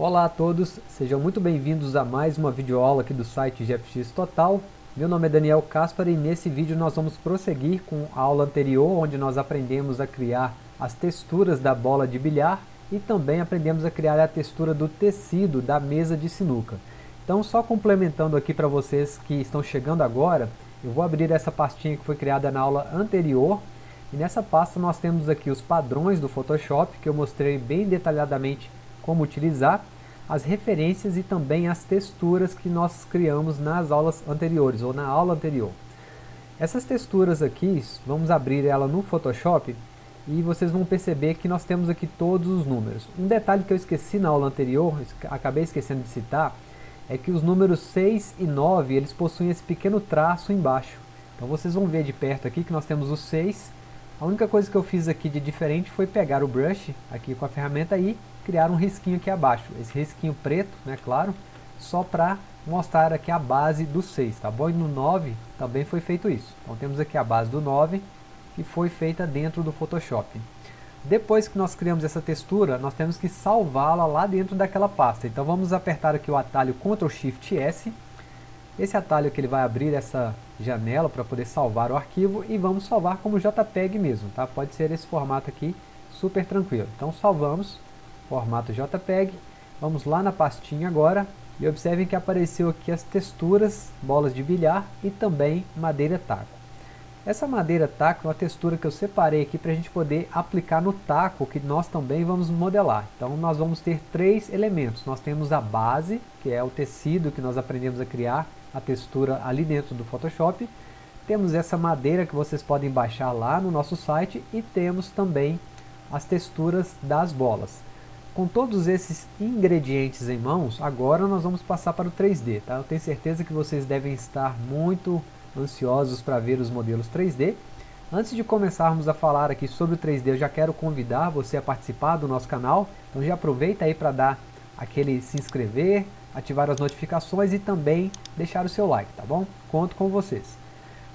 Olá a todos, sejam muito bem-vindos a mais uma videoaula aqui do site GFX Total. Meu nome é Daniel Caspar e nesse vídeo nós vamos prosseguir com a aula anterior, onde nós aprendemos a criar as texturas da bola de bilhar e também aprendemos a criar a textura do tecido da mesa de sinuca. Então só complementando aqui para vocês que estão chegando agora, eu vou abrir essa pastinha que foi criada na aula anterior, e nessa pasta nós temos aqui os padrões do Photoshop, que eu mostrei bem detalhadamente como utilizar, as referências e também as texturas que nós criamos nas aulas anteriores, ou na aula anterior. Essas texturas aqui, vamos abrir ela no Photoshop, e vocês vão perceber que nós temos aqui todos os números. Um detalhe que eu esqueci na aula anterior, acabei esquecendo de citar, é que os números 6 e 9, eles possuem esse pequeno traço embaixo. Então vocês vão ver de perto aqui que nós temos o 6. A única coisa que eu fiz aqui de diferente foi pegar o brush, aqui com a ferramenta e criar um risquinho aqui abaixo. Esse risquinho preto, né, claro, só para mostrar aqui a base do 6, tá bom? E no 9 também foi feito isso. Então temos aqui a base do 9, que foi feita dentro do Photoshop. Depois que nós criamos essa textura, nós temos que salvá-la lá dentro daquela pasta. Então vamos apertar aqui o atalho Ctrl Shift S. Esse atalho que ele vai abrir essa janela para poder salvar o arquivo e vamos salvar como JPEG mesmo, tá? Pode ser esse formato aqui, super tranquilo. Então salvamos, formato JPEG, vamos lá na pastinha agora e observem que apareceu aqui as texturas, bolas de bilhar e também madeira taco. Essa madeira taco é uma textura que eu separei aqui para a gente poder aplicar no taco, que nós também vamos modelar. Então nós vamos ter três elementos. Nós temos a base, que é o tecido que nós aprendemos a criar, a textura ali dentro do Photoshop. Temos essa madeira que vocês podem baixar lá no nosso site e temos também as texturas das bolas. Com todos esses ingredientes em mãos, agora nós vamos passar para o 3D. Tá? Eu tenho certeza que vocês devem estar muito ansiosos para ver os modelos 3D. Antes de começarmos a falar aqui sobre o 3D, eu já quero convidar você a participar do nosso canal. Então já aproveita aí para dar aquele se inscrever, ativar as notificações e também deixar o seu like, tá bom? Conto com vocês.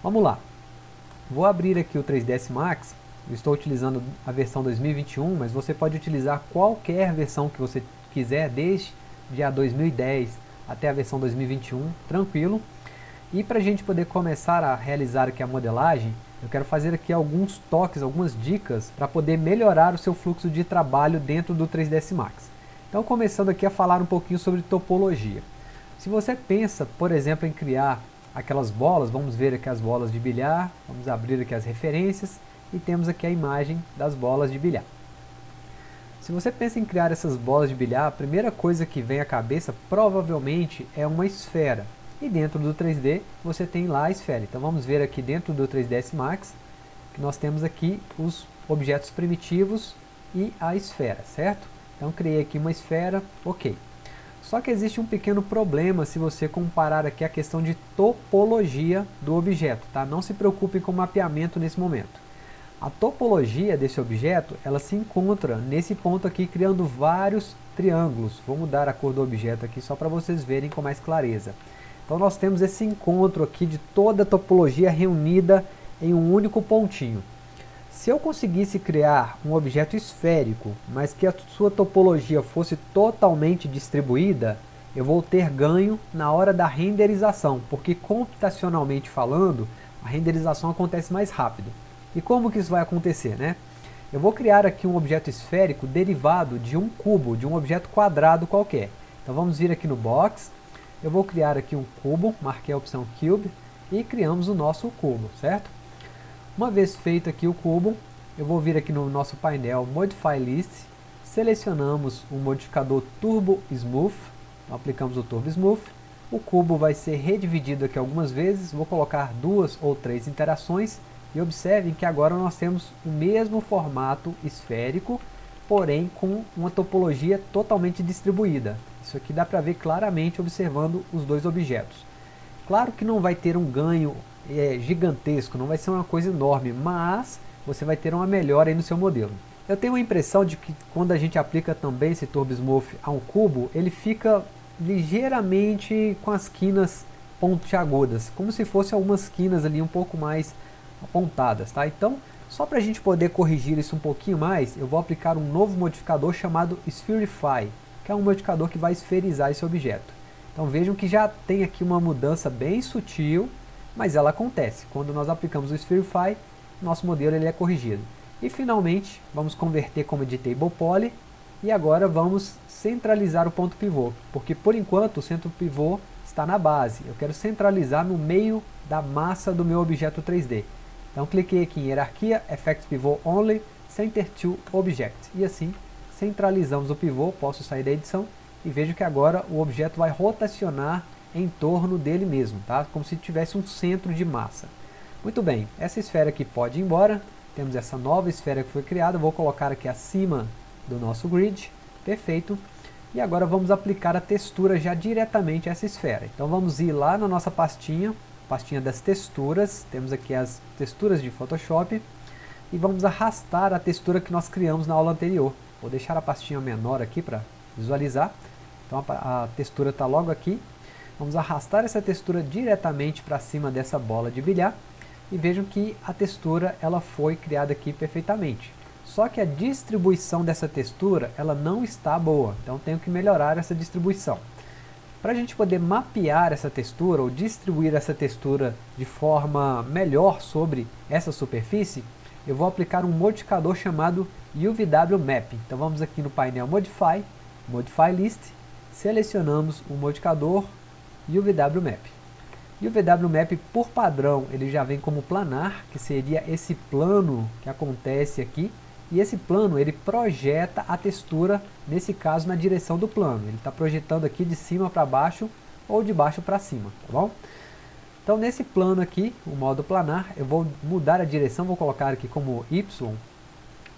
Vamos lá. Vou abrir aqui o 3ds Max. Estou utilizando a versão 2021, mas você pode utilizar qualquer versão que você quiser, desde a 2010 até a versão 2021, tranquilo. E para a gente poder começar a realizar aqui a modelagem, eu quero fazer aqui alguns toques, algumas dicas para poder melhorar o seu fluxo de trabalho dentro do 3ds Max. Então começando aqui a falar um pouquinho sobre topologia. Se você pensa, por exemplo, em criar aquelas bolas, vamos ver aqui as bolas de bilhar, vamos abrir aqui as referências e temos aqui a imagem das bolas de bilhar. Se você pensa em criar essas bolas de bilhar, a primeira coisa que vem à cabeça provavelmente é uma esfera. E dentro do 3D você tem lá a esfera. Então vamos ver aqui dentro do 3ds Max que nós temos aqui os objetos primitivos e a esfera, certo? Então criei aqui uma esfera, ok. Só que existe um pequeno problema se você comparar aqui a questão de topologia do objeto, tá? Não se preocupem com o mapeamento nesse momento. A topologia desse objeto, ela se encontra nesse ponto aqui, criando vários triângulos. Vou mudar a cor do objeto aqui só para vocês verem com mais clareza. Então nós temos esse encontro aqui de toda a topologia reunida em um único pontinho. Se eu conseguisse criar um objeto esférico, mas que a sua topologia fosse totalmente distribuída, eu vou ter ganho na hora da renderização, porque computacionalmente falando, a renderização acontece mais rápido. E como que isso vai acontecer, né? Eu vou criar aqui um objeto esférico derivado de um cubo, de um objeto quadrado qualquer. Então vamos vir aqui no Box, eu vou criar aqui um cubo, marquei a opção Cube e criamos o nosso cubo, certo? Uma vez feito aqui o cubo, eu vou vir aqui no nosso painel Modify List, selecionamos o modificador Turbo Smooth, então aplicamos o Turbo Smooth, o cubo vai ser redividido aqui algumas vezes, vou colocar duas ou três interações. E observem que agora nós temos o mesmo formato esférico, porém com uma topologia totalmente distribuída. Isso aqui dá para ver claramente observando os dois objetos. Claro que não vai ter um ganho é, gigantesco, não vai ser uma coisa enorme, mas você vai ter uma melhora aí no seu modelo. Eu tenho a impressão de que quando a gente aplica também esse Turbo Smooth a um cubo, ele fica ligeiramente com as quinas pontiagudas, como se fossem algumas quinas ali um pouco mais apontadas, tá? Então, só para a gente poder corrigir isso um pouquinho mais, eu vou aplicar um novo modificador chamado Spherify. que é um modificador que vai esferizar esse objeto. Então vejam que já tem aqui uma mudança bem sutil, mas ela acontece. Quando nós aplicamos o Spherify, nosso modelo ele é corrigido. E finalmente, vamos converter como editable poly, e agora vamos centralizar o ponto pivô, porque por enquanto o centro pivô está na base. Eu quero centralizar no meio da massa do meu objeto 3D. Então cliquei aqui em hierarquia, Effect Pivot Only, Center to Object. E assim centralizamos o pivô, posso sair da edição e vejo que agora o objeto vai rotacionar em torno dele mesmo, tá? como se tivesse um centro de massa. Muito bem, essa esfera aqui pode ir embora, temos essa nova esfera que foi criada, vou colocar aqui acima do nosso grid, perfeito. E agora vamos aplicar a textura já diretamente a essa esfera. Então vamos ir lá na nossa pastinha, pastinha das texturas, temos aqui as texturas de Photoshop, e vamos arrastar a textura que nós criamos na aula anterior. Vou deixar a pastinha menor aqui para visualizar. Então a, a textura está logo aqui. Vamos arrastar essa textura diretamente para cima dessa bola de bilhar. E vejam que a textura ela foi criada aqui perfeitamente. Só que a distribuição dessa textura ela não está boa. Então tenho que melhorar essa distribuição. Para a gente poder mapear essa textura ou distribuir essa textura de forma melhor sobre essa superfície, eu vou aplicar um modificador chamado UVW Map. Então vamos aqui no painel Modify, Modify List, selecionamos o modificador UVW Map. UVW Map, por padrão, ele já vem como planar, que seria esse plano que acontece aqui, e esse plano ele projeta a textura, nesse caso na direção do plano. Ele está projetando aqui de cima para baixo ou de baixo para cima, tá bom? Então nesse plano aqui, o modo planar, eu vou mudar a direção, vou colocar aqui como Y,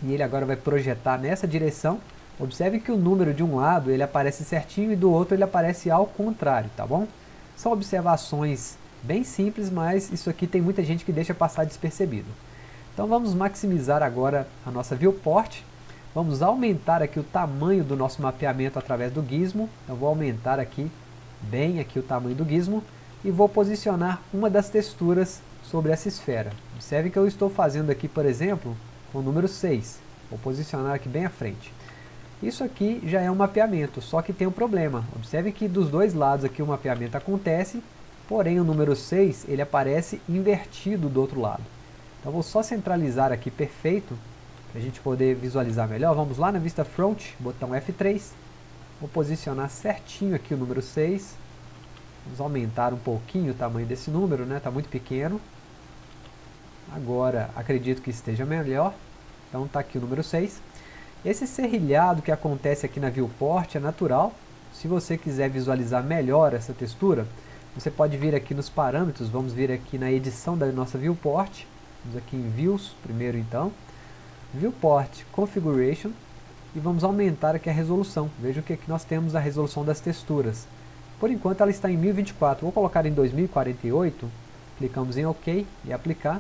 e ele agora vai projetar nessa direção. Observe que o número de um lado ele aparece certinho e do outro ele aparece ao contrário, tá bom? São observações bem simples, mas isso aqui tem muita gente que deixa passar despercebido. Então vamos maximizar agora a nossa viewport. Vamos aumentar aqui o tamanho do nosso mapeamento através do gizmo. Então vou aumentar aqui, bem aqui o tamanho do gizmo. E vou posicionar uma das texturas sobre essa esfera. Observe que eu estou fazendo aqui, por exemplo, com o número 6. Vou posicionar aqui bem à frente. Isso aqui já é um mapeamento, só que tem um problema. Observe que dos dois lados aqui o mapeamento acontece, porém o número 6 ele aparece invertido do outro lado. Então vou só centralizar aqui perfeito, para a gente poder visualizar melhor. Vamos lá na vista front, botão F3. Vou posicionar certinho aqui o número 6. Vamos aumentar um pouquinho o tamanho desse número, né? Está muito pequeno. Agora acredito que esteja melhor. Então está aqui o número 6. Esse serrilhado que acontece aqui na viewport é natural. Se você quiser visualizar melhor essa textura, você pode vir aqui nos parâmetros, vamos vir aqui na edição da nossa viewport Vamos aqui em Views, primeiro então. Viewport Configuration. E vamos aumentar aqui a resolução. Veja que aqui nós temos a resolução das texturas. Por enquanto ela está em 1024. Vou colocar em 2048. Clicamos em OK e aplicar.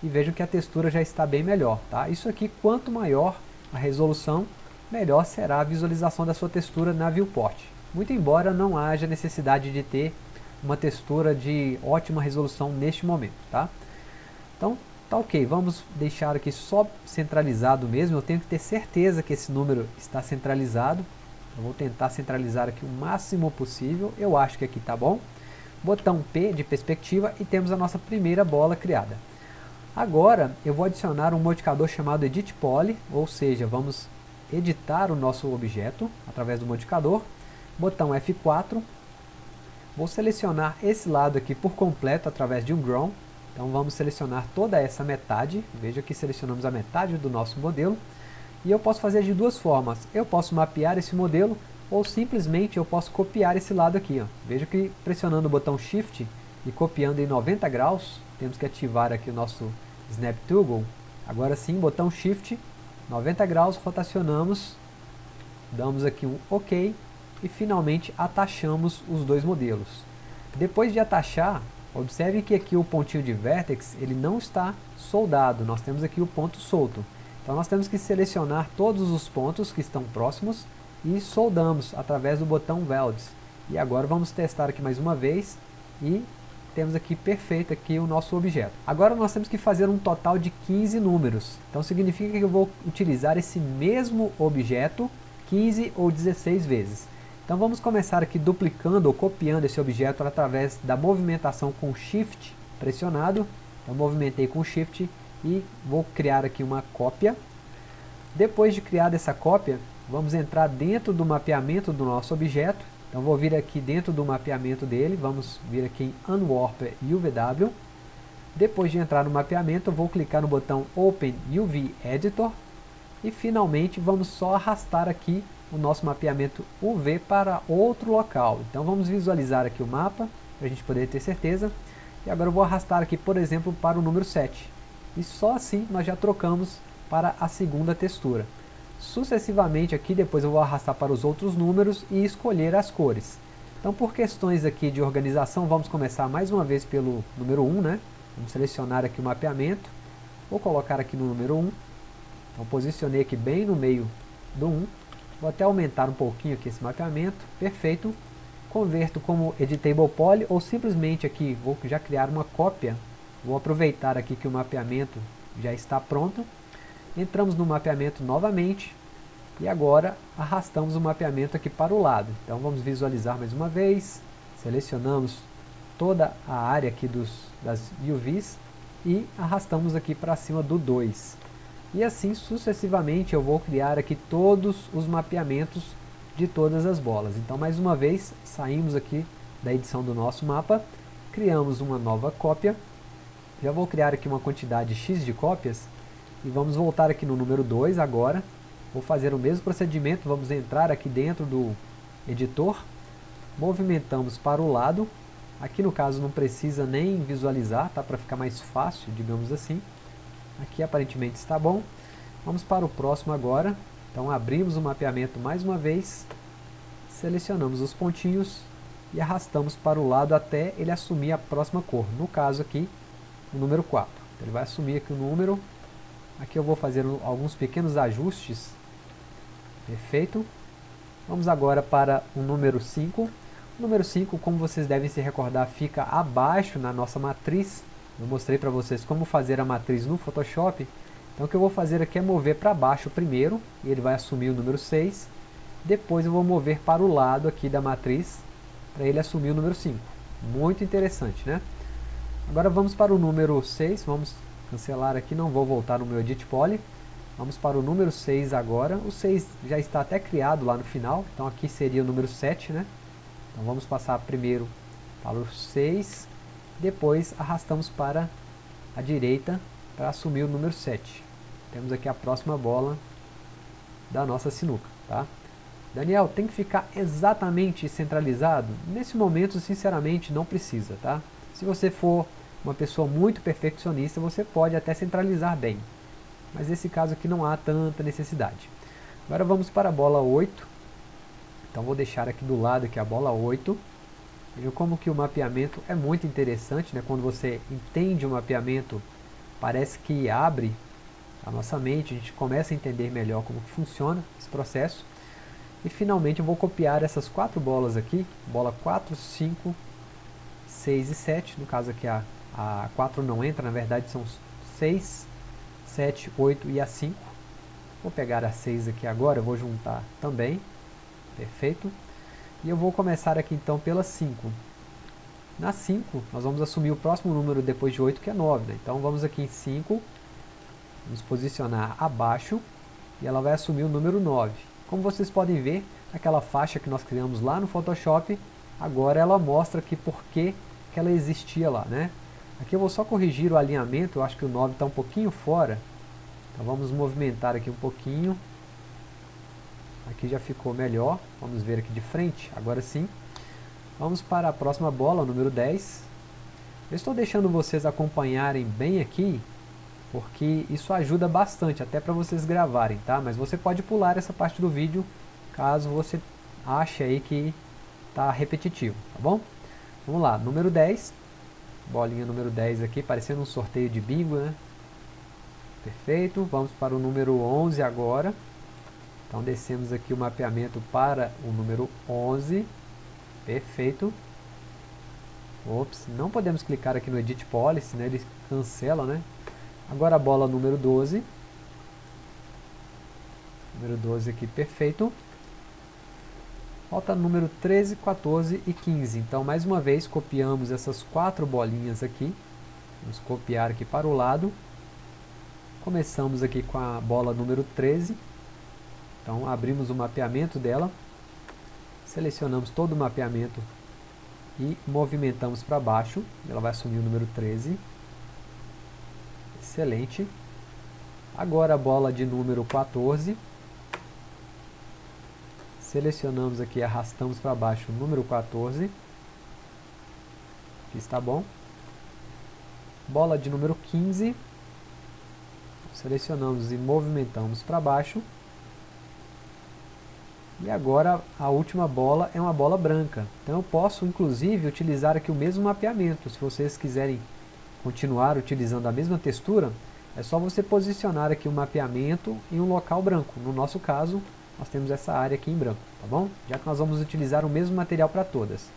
E vejam que a textura já está bem melhor. Tá? Isso aqui, quanto maior a resolução, melhor será a visualização da sua textura na viewport. Muito embora não haja necessidade de ter uma textura de ótima resolução neste momento. Tá? Então, Tá ok, vamos deixar aqui só centralizado mesmo, eu tenho que ter certeza que esse número está centralizado. Eu vou tentar centralizar aqui o máximo possível, eu acho que aqui está bom. Botão P de perspectiva e temos a nossa primeira bola criada. Agora eu vou adicionar um modificador chamado Edit Poly, ou seja, vamos editar o nosso objeto através do modificador. Botão F4. Vou selecionar esse lado aqui por completo através de um Grown então vamos selecionar toda essa metade, veja que selecionamos a metade do nosso modelo, e eu posso fazer de duas formas, eu posso mapear esse modelo, ou simplesmente eu posso copiar esse lado aqui. Ó. Veja que pressionando o botão Shift e copiando em 90 graus, temos que ativar aqui o nosso Snap Toggle, agora sim, botão Shift, 90 graus, rotacionamos, damos aqui um OK, e finalmente atachamos os dois modelos. Depois de atachar, Observe que aqui o pontinho de vertex ele não está soldado, nós temos aqui o ponto solto. Então nós temos que selecionar todos os pontos que estão próximos e soldamos através do botão Welds. E agora vamos testar aqui mais uma vez e temos aqui perfeito aqui o nosso objeto. Agora nós temos que fazer um total de 15 números. Então significa que eu vou utilizar esse mesmo objeto 15 ou 16 vezes. Então vamos começar aqui duplicando ou copiando esse objeto através da movimentação com Shift pressionado. Eu movimentei com Shift e vou criar aqui uma cópia. Depois de criar essa cópia, vamos entrar dentro do mapeamento do nosso objeto. Então vou vir aqui dentro do mapeamento dele, vamos vir aqui em Unwarp UVW. Depois de entrar no mapeamento, vou clicar no botão Open UV Editor. E finalmente vamos só arrastar aqui o nosso mapeamento UV para outro local. Então vamos visualizar aqui o mapa, para a gente poder ter certeza. E agora eu vou arrastar aqui, por exemplo, para o número 7. E só assim nós já trocamos para a segunda textura. Sucessivamente aqui, depois eu vou arrastar para os outros números e escolher as cores. Então por questões aqui de organização, vamos começar mais uma vez pelo número 1, né? Vamos selecionar aqui o mapeamento. Vou colocar aqui no número 1. Então posicionei aqui bem no meio do 1. Vou até aumentar um pouquinho aqui esse mapeamento. Perfeito. Converto como Editable Poly ou simplesmente aqui vou já criar uma cópia. Vou aproveitar aqui que o mapeamento já está pronto. Entramos no mapeamento novamente. E agora arrastamos o mapeamento aqui para o lado. Então vamos visualizar mais uma vez. Selecionamos toda a área aqui dos, das UVs e arrastamos aqui para cima do 2. E assim sucessivamente eu vou criar aqui todos os mapeamentos de todas as bolas. Então mais uma vez saímos aqui da edição do nosso mapa, criamos uma nova cópia, já vou criar aqui uma quantidade X de cópias e vamos voltar aqui no número 2 agora, vou fazer o mesmo procedimento, vamos entrar aqui dentro do editor, movimentamos para o lado, aqui no caso não precisa nem visualizar, tá, para ficar mais fácil, digamos assim, Aqui aparentemente está bom. Vamos para o próximo agora. Então abrimos o mapeamento mais uma vez. Selecionamos os pontinhos e arrastamos para o lado até ele assumir a próxima cor. No caso aqui, o número 4. Então, ele vai assumir aqui o número. Aqui eu vou fazer alguns pequenos ajustes. Perfeito. Vamos agora para o número 5. O número 5, como vocês devem se recordar, fica abaixo na nossa matriz eu mostrei para vocês como fazer a matriz no Photoshop. Então o que eu vou fazer aqui é mover para baixo primeiro, e ele vai assumir o número 6. Depois eu vou mover para o lado aqui da matriz, para ele assumir o número 5. Muito interessante, né? Agora vamos para o número 6, vamos cancelar aqui, não vou voltar no meu Edit Poly. Vamos para o número 6 agora. O 6 já está até criado lá no final, então aqui seria o número 7, né? Então vamos passar primeiro para o 6. Depois arrastamos para a direita para assumir o número 7. Temos aqui a próxima bola da nossa sinuca. Tá? Daniel, tem que ficar exatamente centralizado? Nesse momento, sinceramente, não precisa. Tá? Se você for uma pessoa muito perfeccionista, você pode até centralizar bem. Mas nesse caso aqui não há tanta necessidade. Agora vamos para a bola 8. Então vou deixar aqui do lado aqui a bola 8. Vejam como que o mapeamento é muito interessante, né? quando você entende o mapeamento, parece que abre a nossa mente, a gente começa a entender melhor como funciona esse processo. E finalmente eu vou copiar essas quatro bolas aqui, bola 4, 5, 6 e 7, no caso aqui a, a 4 não entra, na verdade são 6, 7, 8 e a 5. Vou pegar a 6 aqui agora, vou juntar também, perfeito. E eu vou começar aqui então pela 5. Na 5, nós vamos assumir o próximo número depois de 8, que é 9. Né? Então vamos aqui em 5, vamos posicionar abaixo, e ela vai assumir o número 9. Como vocês podem ver, aquela faixa que nós criamos lá no Photoshop, agora ela mostra aqui por que, que ela existia lá. Né? Aqui eu vou só corrigir o alinhamento, eu acho que o 9 está um pouquinho fora. Então vamos movimentar aqui um pouquinho. Aqui já ficou melhor. Vamos ver aqui de frente. Agora sim. Vamos para a próxima bola, o número 10. Eu estou deixando vocês acompanharem bem aqui, porque isso ajuda bastante, até para vocês gravarem, tá? Mas você pode pular essa parte do vídeo, caso você ache aí que está repetitivo, tá bom? Vamos lá, número 10. Bolinha número 10 aqui, parecendo um sorteio de bingo, né? Perfeito. Vamos para o número 11 agora. Então descemos aqui o mapeamento para o número 11. Perfeito. Ops, não podemos clicar aqui no Edit Policy, né? ele cancela, né? Agora a bola número 12. Número 12 aqui, perfeito. Falta número 13, 14 e 15. Então, mais uma vez, copiamos essas quatro bolinhas aqui. Vamos copiar aqui para o lado. Começamos aqui com a bola número 13. Então, abrimos o mapeamento dela. Selecionamos todo o mapeamento e movimentamos para baixo. Ela vai assumir o número 13. Excelente. Agora a bola de número 14. Selecionamos aqui, arrastamos para baixo o número 14. Aqui está bom. Bola de número 15. Selecionamos e movimentamos para baixo. E agora a última bola é uma bola branca. Então eu posso inclusive utilizar aqui o mesmo mapeamento. Se vocês quiserem continuar utilizando a mesma textura, é só você posicionar aqui o mapeamento em um local branco. No nosso caso, nós temos essa área aqui em branco, tá bom? Já que nós vamos utilizar o mesmo material para todas.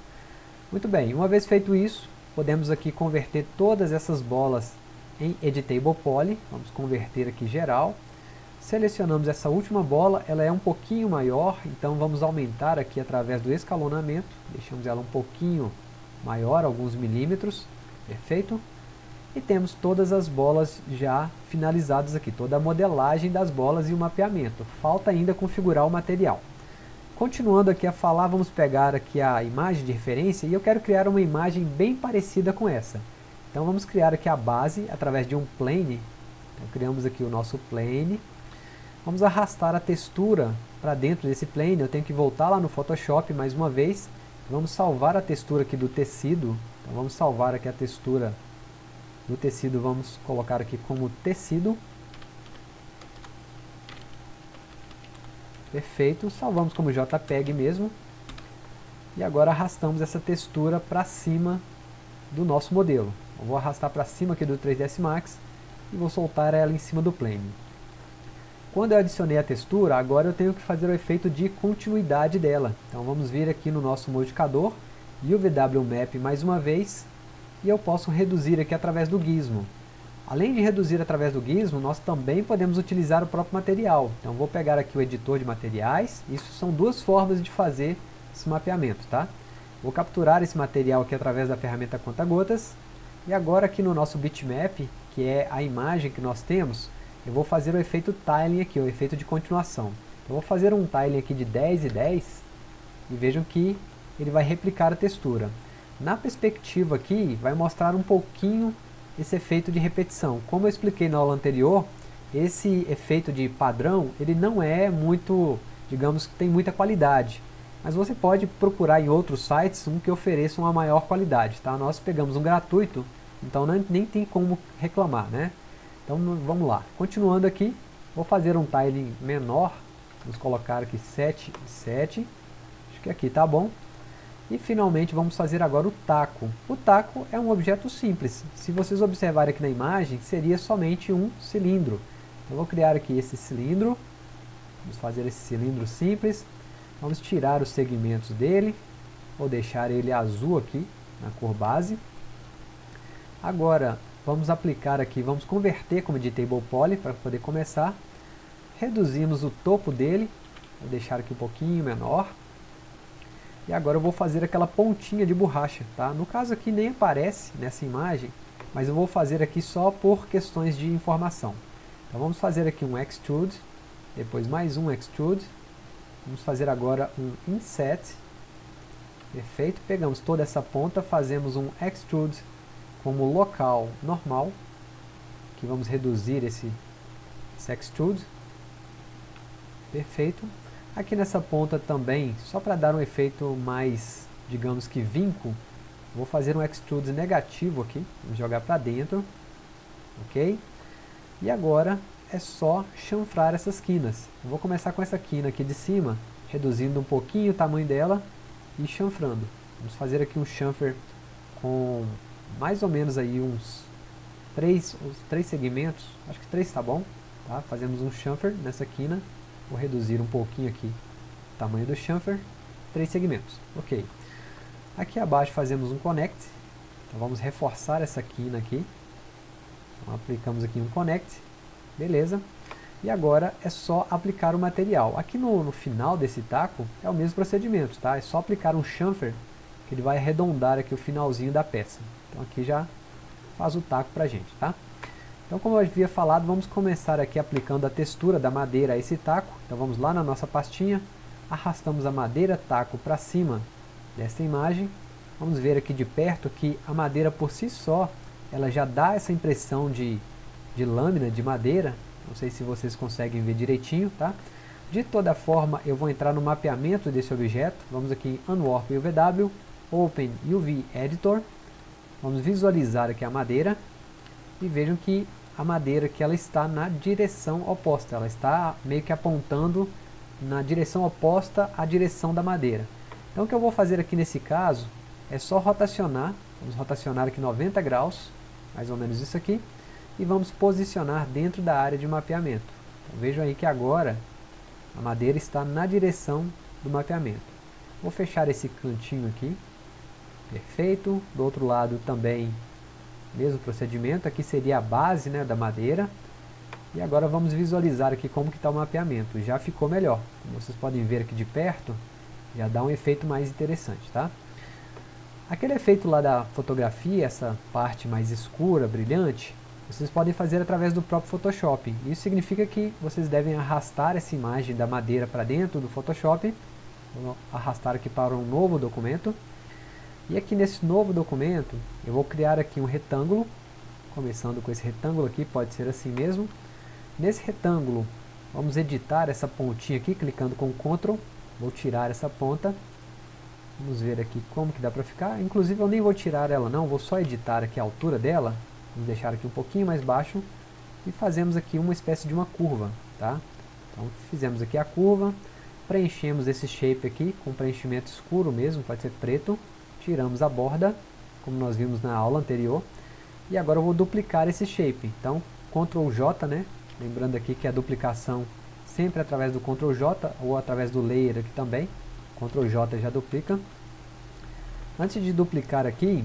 Muito bem, uma vez feito isso, podemos aqui converter todas essas bolas em Editable Poly, vamos converter aqui geral. Selecionamos essa última bola, ela é um pouquinho maior, então vamos aumentar aqui através do escalonamento, deixamos ela um pouquinho maior, alguns milímetros, perfeito? E temos todas as bolas já finalizadas aqui, toda a modelagem das bolas e o mapeamento. Falta ainda configurar o material. Continuando aqui a falar, vamos pegar aqui a imagem de referência e eu quero criar uma imagem bem parecida com essa. Então vamos criar aqui a base através de um plane. Então, criamos aqui o nosso plane. Vamos arrastar a textura para dentro desse plane. Eu tenho que voltar lá no Photoshop mais uma vez. Vamos salvar a textura aqui do tecido. Então vamos salvar aqui a textura do tecido vamos colocar aqui como tecido. Perfeito, salvamos como JPEG mesmo. E agora arrastamos essa textura para cima do nosso modelo. Eu vou arrastar para cima aqui do 3ds Max e vou soltar ela em cima do plane. Quando eu adicionei a textura, agora eu tenho que fazer o efeito de continuidade dela. Então vamos vir aqui no nosso modificador e o VW Map mais uma vez e eu posso reduzir aqui através do gizmo. Além de reduzir através do gizmo, nós também podemos utilizar o próprio material. Então vou pegar aqui o editor de materiais, isso são duas formas de fazer esse mapeamento, tá? Vou capturar esse material aqui através da ferramenta conta-gotas, e agora aqui no nosso bitmap, que é a imagem que nós temos, eu vou fazer o efeito tiling aqui, o efeito de continuação. Então vou fazer um tiling aqui de 10 e 10, e vejam que ele vai replicar a textura. Na perspectiva aqui, vai mostrar um pouquinho esse efeito de repetição. Como eu expliquei na aula anterior, esse efeito de padrão, ele não é muito, digamos que tem muita qualidade. Mas você pode procurar em outros sites um que ofereça uma maior qualidade. Tá? Nós pegamos um gratuito, então nem, tem como reclamar. Né? Então vamos lá. Continuando aqui, vou fazer um tiling menor. Vamos colocar aqui 7 e 7. Acho que aqui tá bom. E finalmente vamos fazer agora o taco. O taco é um objeto simples. Se vocês observarem aqui na imagem, seria somente um cilindro. Eu vou criar aqui esse cilindro. Vamos fazer esse cilindro simples. Vamos tirar os segmentos dele. Vou deixar ele azul aqui, na cor base. Agora, vamos aplicar aqui, vamos converter como editable poly para poder começar. Reduzimos o topo dele. Vou deixar aqui um pouquinho menor. E agora eu vou fazer aquela pontinha de borracha, tá? No caso aqui nem aparece nessa imagem, mas eu vou fazer aqui só por questões de informação. Então vamos fazer aqui um extrude, depois mais um extrude, vamos fazer agora um inset, perfeito, pegamos toda essa ponta, fazemos um extrude como local normal, que vamos reduzir esse, esse extrude, perfeito, Aqui nessa ponta também, só para dar um efeito mais, digamos que vinco, vou fazer um extrude negativo aqui, vou jogar para dentro, ok? E agora é só chanfrar essas quinas. Eu vou começar com essa quina aqui de cima, reduzindo um pouquinho o tamanho dela e chanfrando. Vamos fazer aqui um chanfer com mais ou menos aí uns três, uns três segmentos, acho que três está bom, tá? Fazemos um chanfer nessa quina Vou reduzir um pouquinho aqui o tamanho do chamfer, três segmentos, ok. Aqui abaixo fazemos um connect, então vamos reforçar essa quina aqui, então, aplicamos aqui um connect, beleza. E agora é só aplicar o material. Aqui no, no final desse taco é o mesmo procedimento, tá? É só aplicar um chamfer que ele vai arredondar aqui o finalzinho da peça. Então aqui já faz o taco pra gente, tá? Então como eu havia falado, vamos começar aqui aplicando a textura da madeira a esse taco. Então vamos lá na nossa pastinha, arrastamos a madeira taco para cima desta imagem. Vamos ver aqui de perto que a madeira por si só, ela já dá essa impressão de, de lâmina de madeira. Não sei se vocês conseguem ver direitinho, tá? De toda forma, eu vou entrar no mapeamento desse objeto. Vamos aqui em Unwarp UVW, Open UV Editor. Vamos visualizar aqui a madeira. E vejam que a madeira que ela está na direção oposta. Ela está meio que apontando na direção oposta à direção da madeira. Então o que eu vou fazer aqui nesse caso é só rotacionar, vamos rotacionar aqui 90 graus, mais ou menos isso aqui, e vamos posicionar dentro da área de mapeamento. Então, vejam aí que agora a madeira está na direção do mapeamento. Vou fechar esse cantinho aqui, perfeito, do outro lado também mesmo procedimento, aqui seria a base né, da madeira, e agora vamos visualizar aqui como que está o mapeamento. Já ficou melhor. Como vocês podem ver aqui de perto, já dá um efeito mais interessante, tá? Aquele efeito lá da fotografia, essa parte mais escura, brilhante, vocês podem fazer através do próprio Photoshop. Isso significa que vocês devem arrastar essa imagem da madeira para dentro do Photoshop. Vou arrastar aqui para um novo documento. E aqui nesse novo documento, eu vou criar aqui um retângulo. Começando com esse retângulo aqui, pode ser assim mesmo. Nesse retângulo, vamos editar essa pontinha aqui, clicando com Ctrl. Vou tirar essa ponta. Vamos ver aqui como que dá para ficar. Inclusive eu nem vou tirar ela não, vou só editar aqui a altura dela. Vamos deixar aqui um pouquinho mais baixo. E fazemos aqui uma espécie de uma curva, tá? Então fizemos aqui a curva. Preenchemos esse shape aqui com preenchimento escuro mesmo, pode ser preto. Tiramos a borda, como nós vimos na aula anterior. E agora eu vou duplicar esse shape. Então, Ctrl J, né? Lembrando aqui que a duplicação sempre através do Ctrl J ou através do Layer aqui também. Ctrl J já duplica. Antes de duplicar aqui,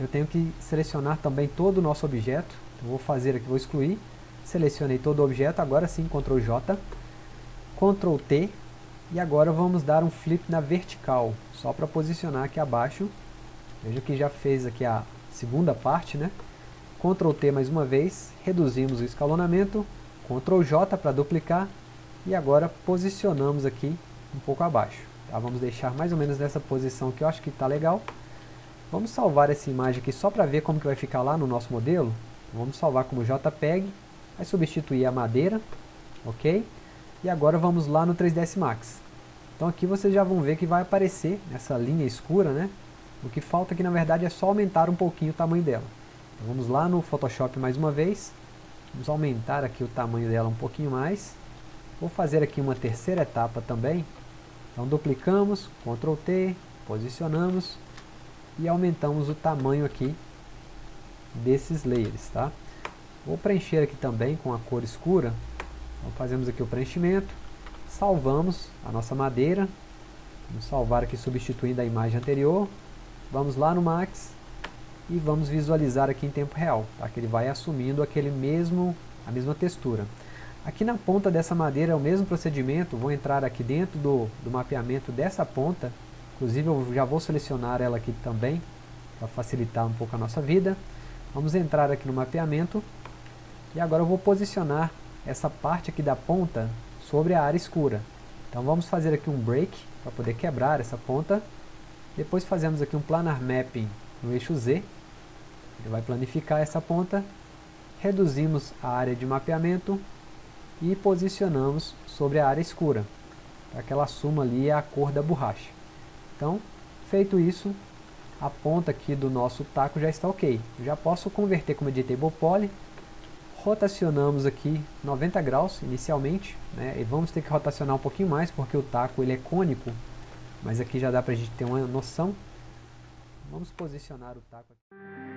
eu tenho que selecionar também todo o nosso objeto. Então, vou fazer aqui, vou excluir. Selecionei todo o objeto, agora sim Ctrl J. Ctrl T. E agora vamos dar um flip na vertical, só para posicionar aqui abaixo. Veja que já fez aqui a segunda parte, né? Ctrl T mais uma vez, reduzimos o escalonamento, Ctrl J para duplicar e agora posicionamos aqui um pouco abaixo. Tá? Vamos deixar mais ou menos nessa posição que eu acho que está legal. Vamos salvar essa imagem aqui só para ver como que vai ficar lá no nosso modelo. Vamos salvar como JPEG, vai substituir a madeira, ok? E agora vamos lá no 3ds Max. Então aqui vocês já vão ver que vai aparecer essa linha escura, né? O que falta aqui na verdade é só aumentar um pouquinho o tamanho dela. Então, vamos lá no Photoshop mais uma vez. Vamos aumentar aqui o tamanho dela um pouquinho mais. Vou fazer aqui uma terceira etapa também. Então duplicamos, Ctrl T, posicionamos e aumentamos o tamanho aqui desses layers, tá? Vou preencher aqui também com a cor escura. Então fazemos aqui o preenchimento, salvamos a nossa madeira. Vamos salvar aqui substituindo a imagem anterior. Vamos lá no Max e vamos visualizar aqui em tempo real, tá? que ele vai assumindo aquele mesmo, a mesma textura. Aqui na ponta dessa madeira é o mesmo procedimento, vou entrar aqui dentro do, do mapeamento dessa ponta, inclusive eu já vou selecionar ela aqui também, para facilitar um pouco a nossa vida. Vamos entrar aqui no mapeamento, e agora eu vou posicionar essa parte aqui da ponta sobre a área escura. Então vamos fazer aqui um break, para poder quebrar essa ponta, depois fazemos aqui um planar mapping no eixo Z, ele vai planificar essa ponta, reduzimos a área de mapeamento e posicionamos sobre a área escura, para que ela assuma ali a cor da borracha. Então, feito isso, a ponta aqui do nosso taco já está ok. Já posso converter como editable poly, rotacionamos aqui 90 graus inicialmente, né, e vamos ter que rotacionar um pouquinho mais porque o taco ele é cônico, mas aqui já dá para a gente ter uma noção. Vamos posicionar o taco aqui.